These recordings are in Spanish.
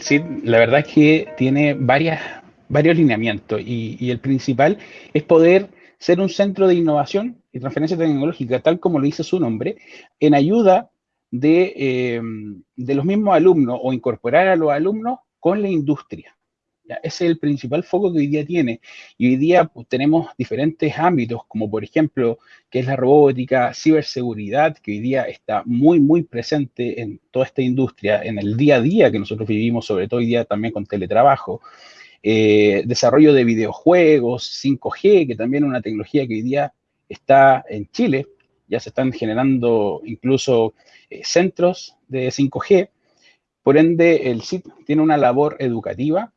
CID, la verdad es que tiene varias, varios lineamientos y, el principal es poder ser un centro de innovación y transferencia tecnológica, tal como lo dice su nombre, en ayuda de, eh, de los mismos alumnos o incorporar a los alumnos con la industria. Es el principal foco que hoy día tiene. Y hoy día pues, tenemos diferentes ámbitos, como por ejemplo, que es la robótica, ciberseguridad, que hoy día está muy, muy presente en toda esta industria, en el día a día que nosotros vivimos, sobre todo hoy día también con teletrabajo. Eh, desarrollo de videojuegos, 5G, que también es una tecnología que hoy día está en Chile. Ya se están generando incluso eh, centros de 5G. Por ende, el SIT tiene una labor educativa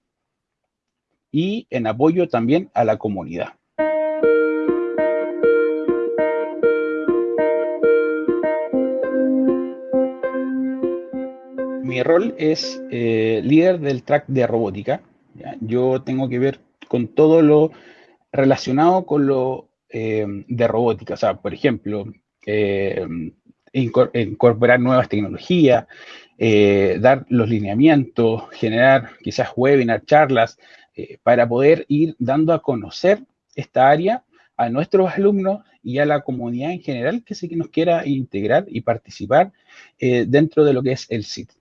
y en apoyo también a la comunidad. Mi rol es eh, líder del track de robótica. Yo tengo que ver con todo lo relacionado con lo eh, de robótica. O sea, por ejemplo, eh, incorporar nuevas tecnologías, dar los lineamientos, generar quizás webinar, charlas, eh, para poder ir dando a conocer esta área a nuestros alumnos y a la comunidad en general que se nos quiera integrar y participar eh, dentro de lo que es el SIT.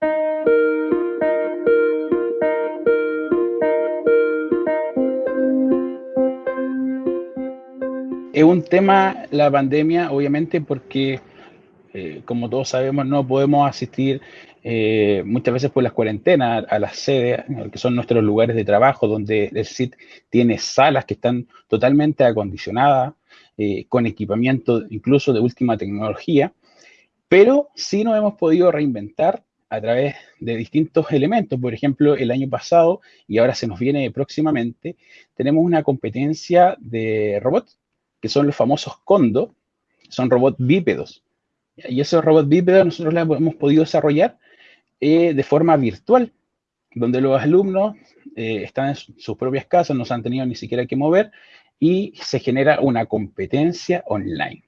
Es un tema la pandemia, obviamente, porque, eh, como todos sabemos, no podemos asistir eh, muchas veces por las cuarentenas a las sedes, que son nuestros lugares de trabajo, donde el SIT tiene salas que están totalmente acondicionadas, eh, con equipamiento incluso de última tecnología, pero sí nos hemos podido reinventar a través de distintos elementos. Por ejemplo, el año pasado, y ahora se nos viene próximamente, tenemos una competencia de robots, que son los famosos Kondo, son robots bípedos. Y esos robots bípedos nosotros los hemos podido desarrollar eh, de forma virtual, donde los alumnos eh, están en sus propias casas, no se han tenido ni siquiera que mover y se genera una competencia online.